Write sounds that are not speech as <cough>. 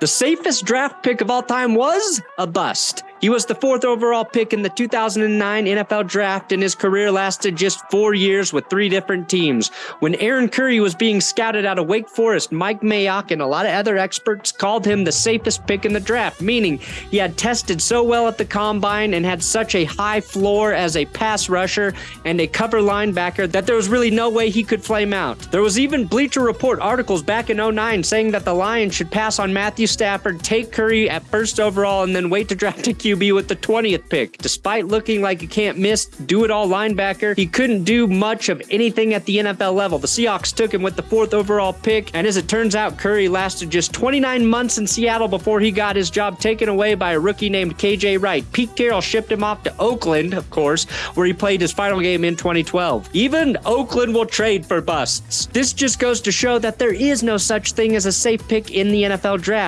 The safest draft pick of all time was a bust. He was the fourth overall pick in the 2009 NFL draft, and his career lasted just four years with three different teams. When Aaron Curry was being scouted out of Wake Forest, Mike Mayock and a lot of other experts called him the safest pick in the draft, meaning he had tested so well at the combine and had such a high floor as a pass rusher and a cover linebacker that there was really no way he could flame out. There was even Bleacher Report articles back in 09 saying that the Lions should pass on Matthew Stafford, take Curry at first overall, and then wait to draft <laughs> a QB with the 20th pick. Despite looking like a can't miss, do it all linebacker, he couldn't do much of anything at the NFL level. The Seahawks took him with the fourth overall pick, and as it turns out, Curry lasted just 29 months in Seattle before he got his job taken away by a rookie named KJ Wright. Pete Carroll shipped him off to Oakland, of course, where he played his final game in 2012. Even Oakland will trade for busts. This just goes to show that there is no such thing as a safe pick in the NFL draft.